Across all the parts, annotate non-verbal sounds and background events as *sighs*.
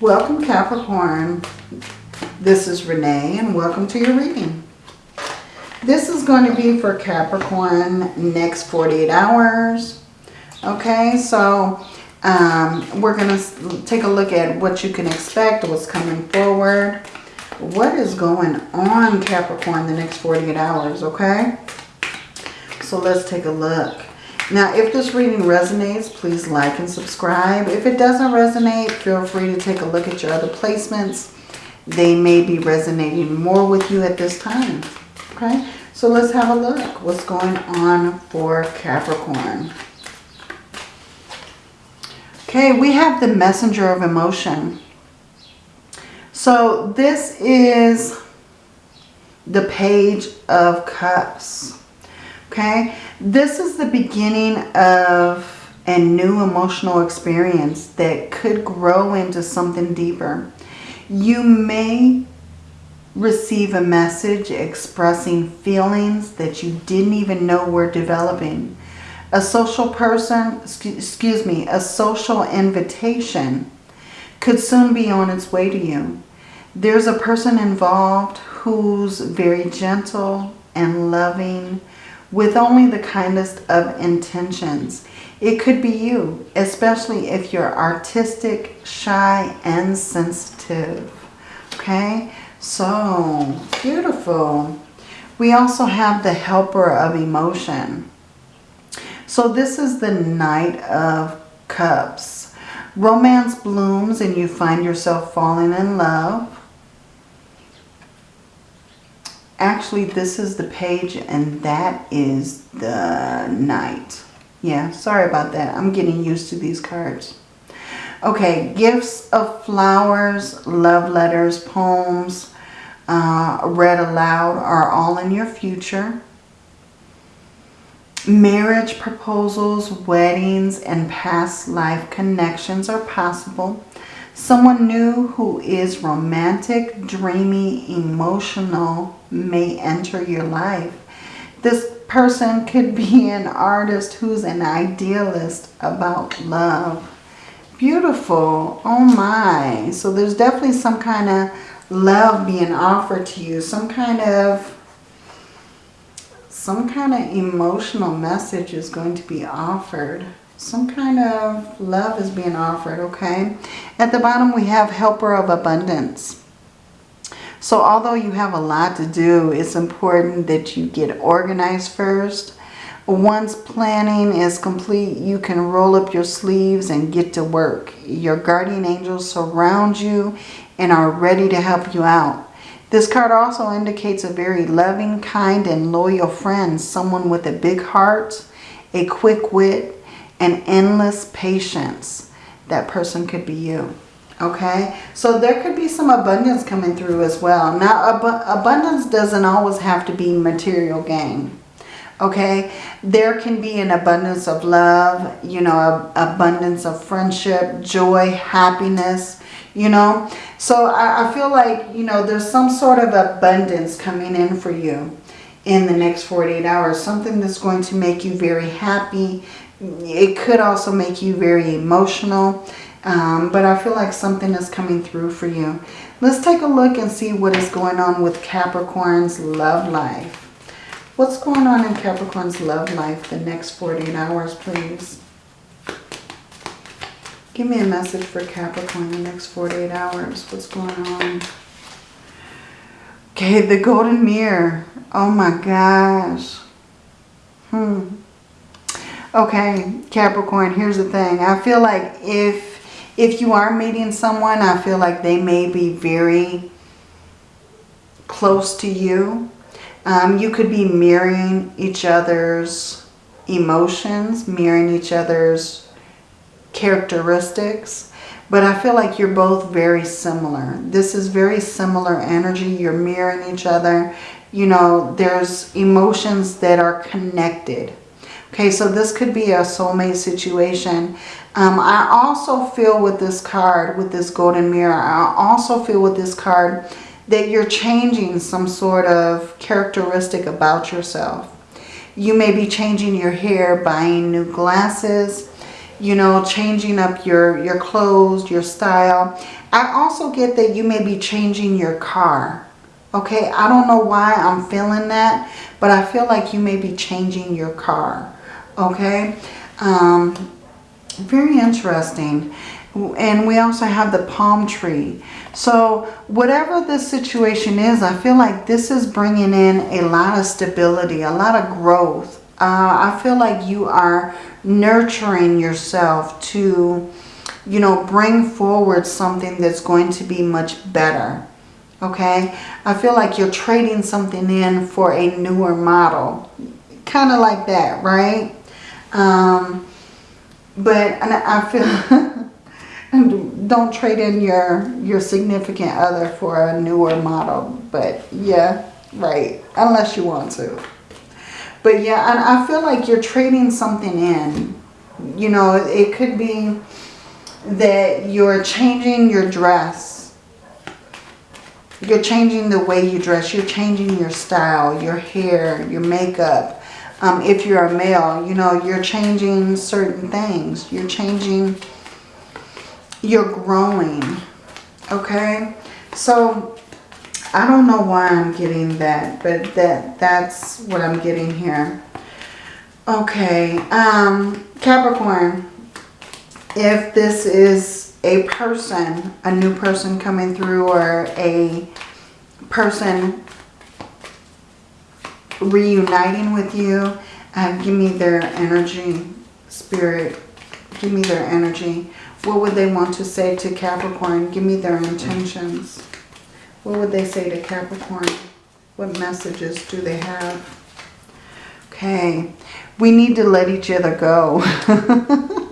Welcome Capricorn. This is Renee and welcome to your reading. This is going to be for Capricorn next 48 hours. Okay, so um, we're going to take a look at what you can expect, what's coming forward. What is going on Capricorn the next 48 hours, okay? So let's take a look. Now, if this reading resonates, please like and subscribe. If it doesn't resonate, feel free to take a look at your other placements. They may be resonating more with you at this time. Okay, so let's have a look. What's going on for Capricorn? Okay, we have the messenger of emotion. So this is the page of cups. Okay, this is the beginning of a new emotional experience that could grow into something deeper. You may receive a message expressing feelings that you didn't even know were developing. A social person, excuse me, a social invitation could soon be on its way to you. There's a person involved who's very gentle and loving with only the kindest of intentions. It could be you, especially if you're artistic, shy, and sensitive. Okay, so beautiful. We also have the helper of emotion. So this is the Knight of Cups. Romance blooms and you find yourself falling in love. Actually, this is the page and that is the Knight. Yeah, sorry about that. I'm getting used to these cards. Okay, gifts of flowers, love letters, poems, uh, read aloud are all in your future. Marriage proposals, weddings, and past life connections are possible. Someone new who is romantic, dreamy, emotional may enter your life. This person could be an artist who's an idealist about love. Beautiful. Oh my. So there's definitely some kind of love being offered to you. Some kind of some kind of emotional message is going to be offered some kind of love is being offered, okay? At the bottom, we have helper of abundance. So although you have a lot to do, it's important that you get organized first. Once planning is complete, you can roll up your sleeves and get to work. Your guardian angels surround you and are ready to help you out. This card also indicates a very loving, kind, and loyal friend. Someone with a big heart, a quick wit, and endless patience. That person could be you. Okay, so there could be some abundance coming through as well. Now, ab abundance doesn't always have to be material gain. Okay, there can be an abundance of love, you know, abundance of friendship, joy, happiness, you know. So I, I feel like, you know, there's some sort of abundance coming in for you in the next 48 hours. Something that's going to make you very happy, it could also make you very emotional. Um, but I feel like something is coming through for you. Let's take a look and see what is going on with Capricorn's love life. What's going on in Capricorn's love life the next 48 hours, please? Give me a message for Capricorn the next 48 hours. What's going on? Okay, the golden mirror. Oh my gosh. Hmm. Okay, Capricorn, here's the thing. I feel like if if you are meeting someone, I feel like they may be very close to you. Um, you could be mirroring each other's emotions, mirroring each other's characteristics. But I feel like you're both very similar. This is very similar energy. You're mirroring each other. You know, there's emotions that are connected. Okay, so this could be a soulmate situation. Um, I also feel with this card, with this golden mirror, I also feel with this card that you're changing some sort of characteristic about yourself. You may be changing your hair, buying new glasses. you know, changing up your, your clothes, your style. I also get that you may be changing your car. Okay, I don't know why I'm feeling that, but I feel like you may be changing your car. Okay, um, very interesting. And we also have the palm tree. So whatever the situation is, I feel like this is bringing in a lot of stability, a lot of growth. Uh, I feel like you are nurturing yourself to, you know, bring forward something that's going to be much better. Okay? I feel like you're trading something in for a newer model. Kind of like that, right? Um, but I feel... *laughs* don't trade in your your significant other for a newer model but yeah right unless you want to. But yeah and I feel like you're trading something in. You know it could be that you're changing your dress. You're changing the way you dress. You're changing your style your hair your makeup um, if you're a male you know you're changing certain things you're changing you're growing. Okay? So, I don't know why I'm getting that, but that that's what I'm getting here. Okay, um, Capricorn, if this is a person, a new person coming through or a person reuniting with you, uh, give me their energy, spirit, give me their energy. What would they want to say to Capricorn? Give me their intentions. What would they say to Capricorn? What messages do they have? Okay. We need to let each other go. *laughs*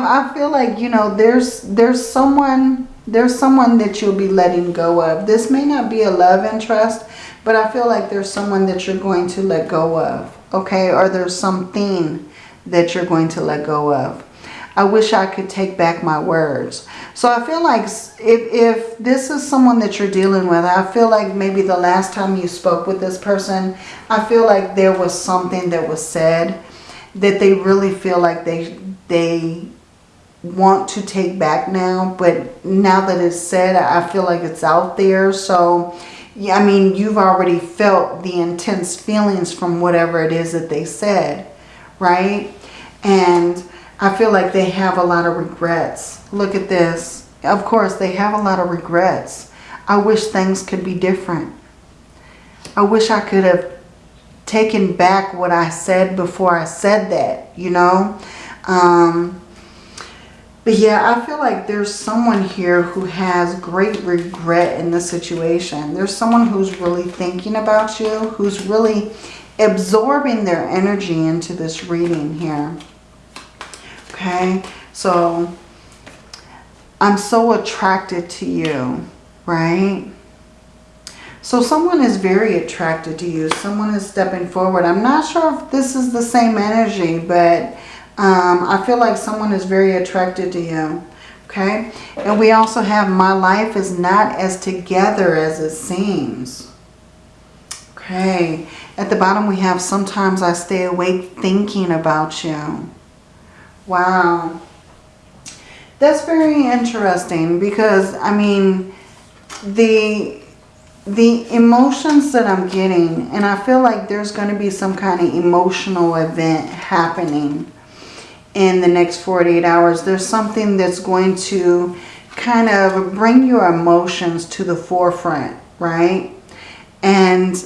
I feel like, you know, there's there's someone there's someone that you'll be letting go of. This may not be a love interest, but I feel like there's someone that you're going to let go of. Okay? Or there's something that you're going to let go of. I wish I could take back my words. So I feel like if, if this is someone that you're dealing with, I feel like maybe the last time you spoke with this person, I feel like there was something that was said that they really feel like they, they want to take back now. But now that it's said, I feel like it's out there. So, yeah, I mean, you've already felt the intense feelings from whatever it is that they said, right? And I feel like they have a lot of regrets. Look at this. Of course, they have a lot of regrets. I wish things could be different. I wish I could have taken back what I said before I said that, you know. Um, but yeah, I feel like there's someone here who has great regret in the situation. There's someone who's really thinking about you, who's really absorbing their energy into this reading here. Okay, so I'm so attracted to you, right? So someone is very attracted to you. Someone is stepping forward. I'm not sure if this is the same energy, but um, I feel like someone is very attracted to you. Okay. And we also have my life is not as together as it seems. Okay. At the bottom we have sometimes I stay awake thinking about you. Wow. That's very interesting because, I mean, the the emotions that I'm getting, and I feel like there's going to be some kind of emotional event happening in the next 48 hours. There's something that's going to kind of bring your emotions to the forefront, right? And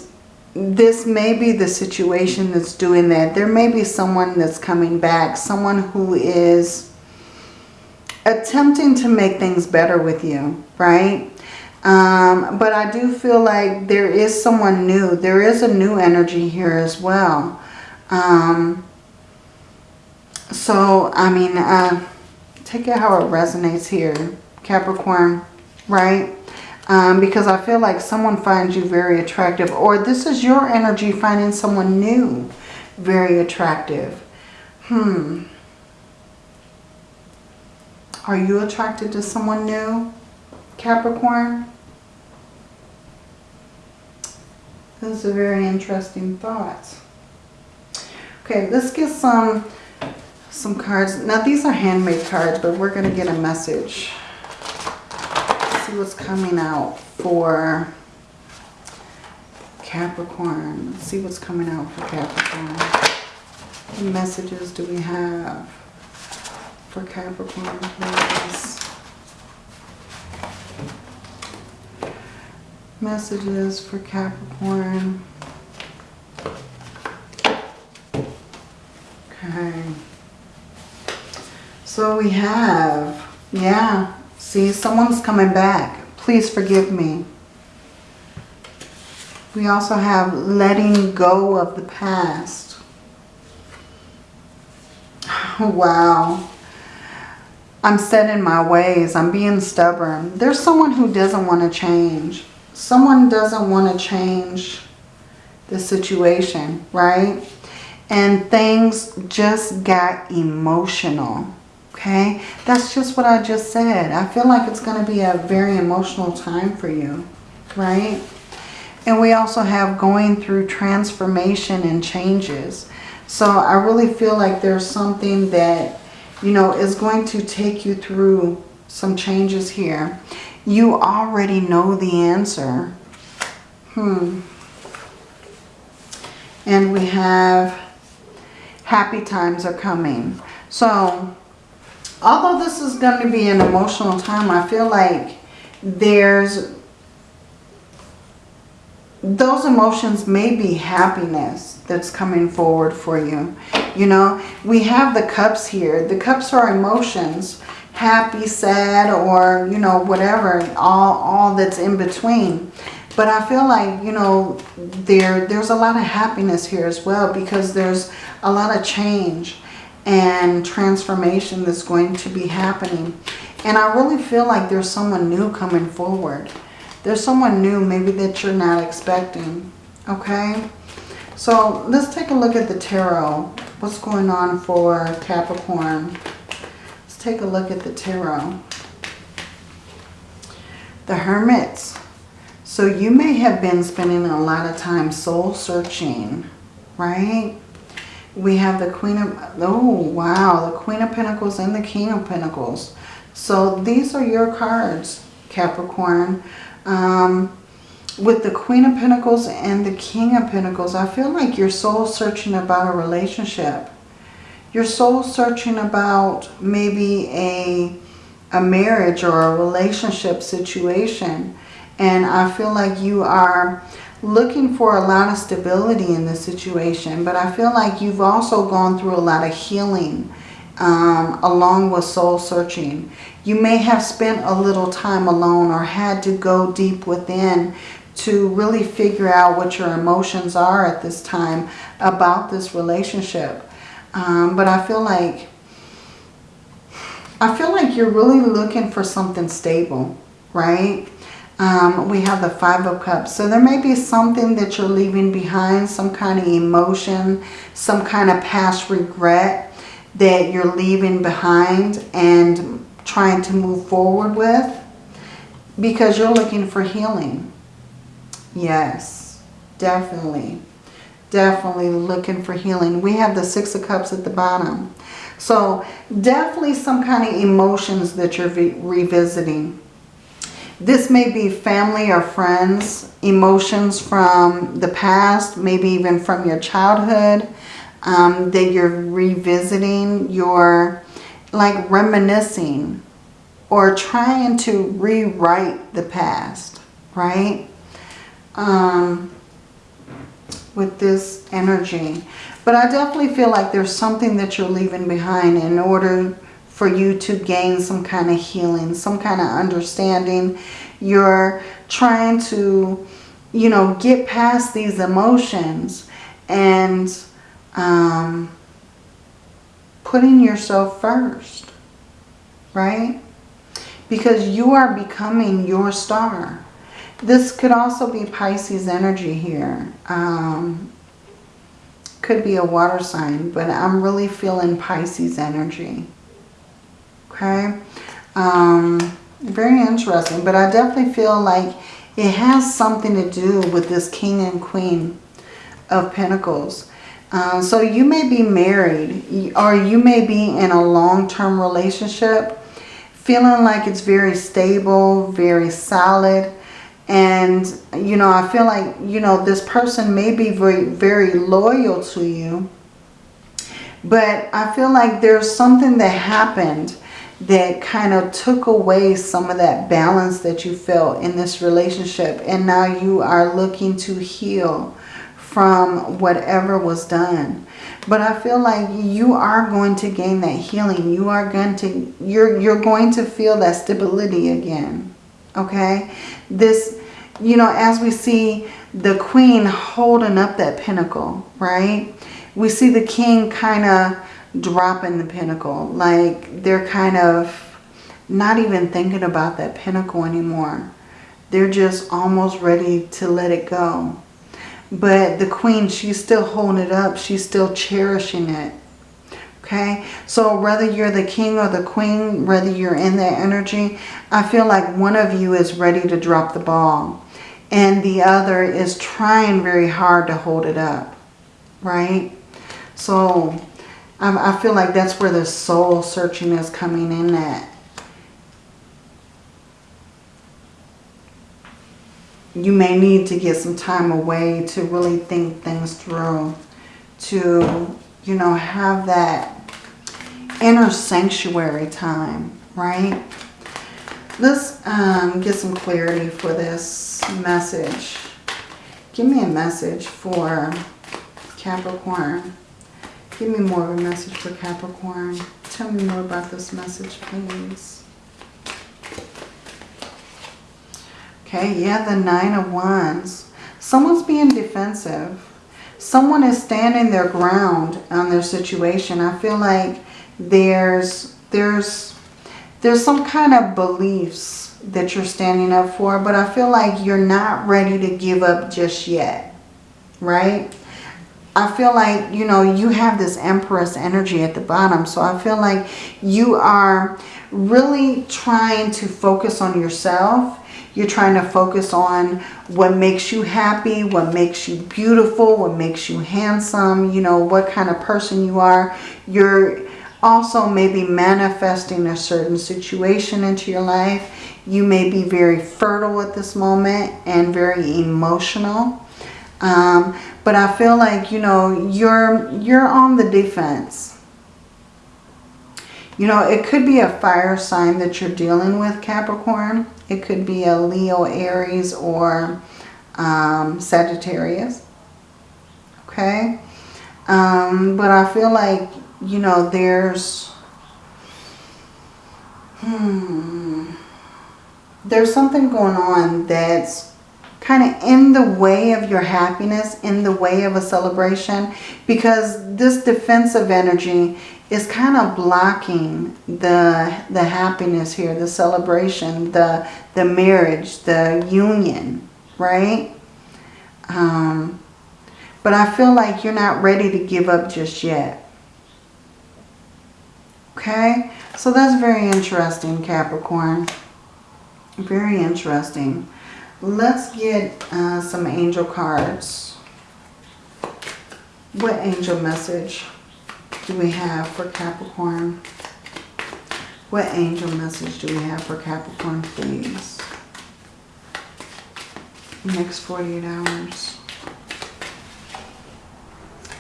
this may be the situation that's doing that. There may be someone that's coming back, someone who is attempting to make things better with you, right? Um, but I do feel like there is someone new. There is a new energy here as well. Um, so, I mean, uh, take it how it resonates here, Capricorn, right? Um, because I feel like someone finds you very attractive. Or this is your energy finding someone new very attractive. Hmm. Are you attracted to someone new, Capricorn? This is a very interesting thought. Okay, let's get some some cards. Now these are handmade cards, but we're going to get a message. see what's coming out for Capricorn. Let's see what's coming out for Capricorn. What messages do we have for Capricorn, please? Messages for Capricorn. So we have, yeah, see, someone's coming back. Please forgive me. We also have letting go of the past. *sighs* Wow. I'm set in my ways. I'm being stubborn. There's someone who doesn't want to change. Someone doesn't want to change the situation, right? And things just got emotional. Okay? That's just what I just said. I feel like it's going to be a very emotional time for you, right? And we also have going through transformation and changes. So I really feel like there's something that, you know, is going to take you through some changes here. You already know the answer. Hmm. And we have happy times are coming. So although this is going to be an emotional time, I feel like there's those emotions may be happiness that's coming forward for you. You know, we have the cups here. The cups are emotions, happy, sad, or, you know, whatever, all, all that's in between. But I feel like, you know, there there's a lot of happiness here as well because there's a lot of change and transformation that's going to be happening. And I really feel like there's someone new coming forward. There's someone new maybe that you're not expecting. Okay? So let's take a look at the tarot. What's going on for Capricorn? Let's take a look at the tarot. The Hermits. So you may have been spending a lot of time soul searching, right? We have the Queen of, oh wow, the Queen of Pentacles and the King of Pentacles. So these are your cards, Capricorn. Um, with the Queen of Pentacles and the King of Pentacles, I feel like you're soul searching about a relationship. You're soul searching about maybe a, a marriage or a relationship situation. And I feel like you are looking for a lot of stability in this situation. But I feel like you've also gone through a lot of healing um, along with soul searching. You may have spent a little time alone or had to go deep within to really figure out what your emotions are at this time about this relationship. Um, but I feel like I feel like you're really looking for something stable, right? Um, we have the Five of Cups. So there may be something that you're leaving behind, some kind of emotion, some kind of past regret that you're leaving behind and trying to move forward with because you're looking for healing. Yes, definitely. Definitely looking for healing. We have the Six of Cups at the bottom. So definitely some kind of emotions that you're revisiting. This may be family or friends, emotions from the past, maybe even from your childhood um, that you're revisiting. You're like reminiscing or trying to rewrite the past, right? Um, with this energy. But I definitely feel like there's something that you're leaving behind in order for you to gain some kind of healing, some kind of understanding. You're trying to, you know, get past these emotions and um, putting yourself first, right? Because you are becoming your star. This could also be Pisces energy here. Um, could be a water sign, but I'm really feeling Pisces energy. Okay? Um, very interesting, but I definitely feel like it has something to do with this King and Queen of Pentacles. Uh, so you may be married or you may be in a long-term relationship feeling like it's very stable, very solid. And, you know, I feel like, you know, this person may be very, very loyal to you. But I feel like there's something that happened that kind of took away some of that balance that you felt in this relationship. And now you are looking to heal from whatever was done. But I feel like you are going to gain that healing. You are going to, you're, you're going to feel that stability again. Okay? This, you know, as we see the queen holding up that pentacle, right? We see the king kind of dropping the pentacle. Like they're kind of not even thinking about that pentacle anymore. They're just almost ready to let it go. But the queen, she's still holding it up. She's still cherishing it. Okay, so whether you're the king or the queen, whether you're in that energy, I feel like one of you is ready to drop the ball. And the other is trying very hard to hold it up. Right? So I feel like that's where the soul searching is coming in at. you may need to get some time away to really think things through. To, you know, have that inner sanctuary time, right? Let's um, get some clarity for this message. Give me a message for Capricorn. Give me more of a message for Capricorn. Tell me more about this message, please. Okay, yeah, the Nine of Wands. Someone's being defensive. Someone is standing their ground on their situation. I feel like there's there's there's some kind of beliefs that you're standing up for, but I feel like you're not ready to give up just yet, right? I feel like, you know, you have this Empress energy at the bottom, so I feel like you are really trying to focus on yourself you're trying to focus on what makes you happy, what makes you beautiful, what makes you handsome, you know, what kind of person you are. You're also maybe manifesting a certain situation into your life. You may be very fertile at this moment and very emotional. Um, but I feel like, you know, you're, you're on the defense. You know, it could be a fire sign that you're dealing with, Capricorn. It could be a Leo, Aries, or um, Sagittarius. Okay? Um, but I feel like, you know, there's... Hmm, there's something going on that's kind of in the way of your happiness, in the way of a celebration, because this defensive energy is kind of blocking the the happiness here, the celebration, the the marriage, the union, right? Um, but I feel like you're not ready to give up just yet. Okay, so that's very interesting, Capricorn. Very interesting. Let's get uh, some angel cards. What angel message? do we have for Capricorn? What angel message do we have for Capricorn, please? Next 48 hours.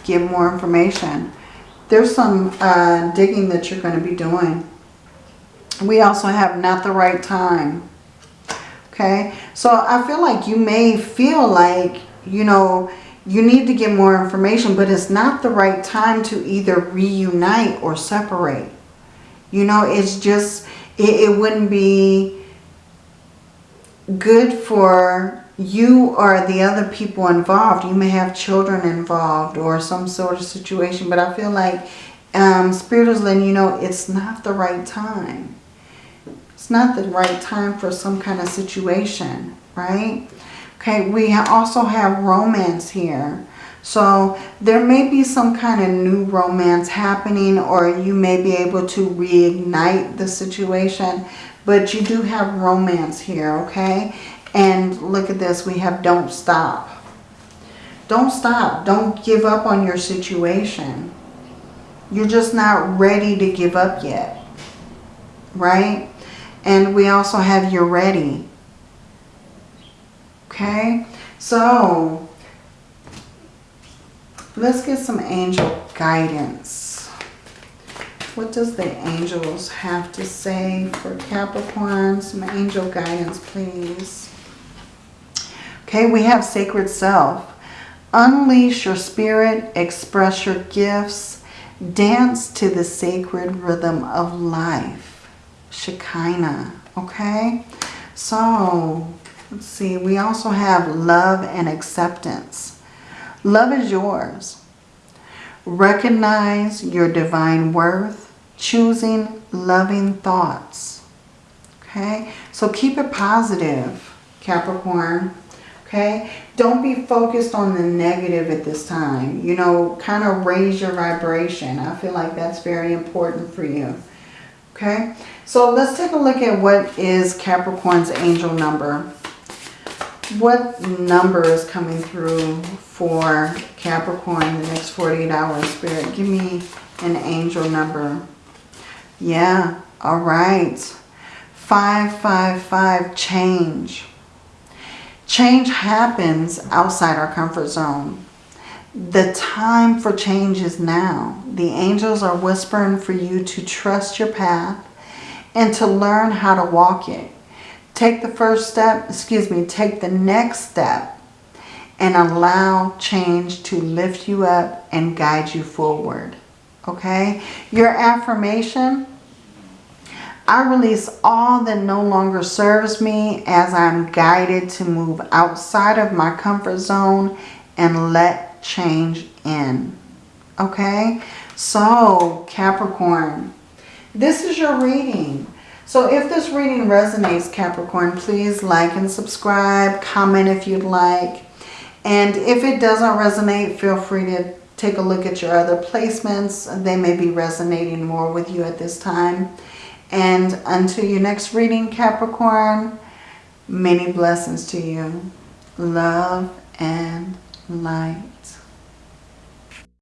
Give more information. There's some uh, digging that you're going to be doing. We also have not the right time. Okay, so I feel like you may feel like, you know, you need to get more information, but it's not the right time to either reunite or separate. You know, it's just, it, it wouldn't be good for you or the other people involved. You may have children involved or some sort of situation, but I feel like um, Spirit is letting you know it's not the right time. It's not the right time for some kind of situation, right? Okay, we also have romance here. So there may be some kind of new romance happening or you may be able to reignite the situation. But you do have romance here, okay? And look at this, we have don't stop. Don't stop. Don't give up on your situation. You're just not ready to give up yet. Right? And we also have you're ready. Okay? So, let's get some angel guidance. What does the angels have to say for Capricorn? Some angel guidance, please. Okay, we have sacred self. Unleash your spirit, express your gifts, dance to the sacred rhythm of life. Shekinah, okay? So, let's see. We also have love and acceptance. Love is yours. Recognize your divine worth choosing loving thoughts. Okay, so keep it positive, Capricorn. Okay, don't be focused on the negative at this time. You know, kind of raise your vibration. I feel like that's very important for you. Okay, so let's take a look at what is Capricorn's angel number. What number is coming through for Capricorn in the next 48 hours, Spirit? Give me an angel number. Yeah, all right. 555, change. Change happens outside our comfort zone. The time for change is now. The angels are whispering for you to trust your path and to learn how to walk it. Take the first step, excuse me, take the next step and allow change to lift you up and guide you forward okay? Your affirmation, I release all that no longer serves me as I'm guided to move outside of my comfort zone and let change in, okay? So, Capricorn, this is your reading. So if this reading resonates, Capricorn, please like and subscribe, comment if you'd like. And if it doesn't resonate, feel free to take a look at your other placements. They may be resonating more with you at this time. And until your next reading, Capricorn, many blessings to you. Love and light.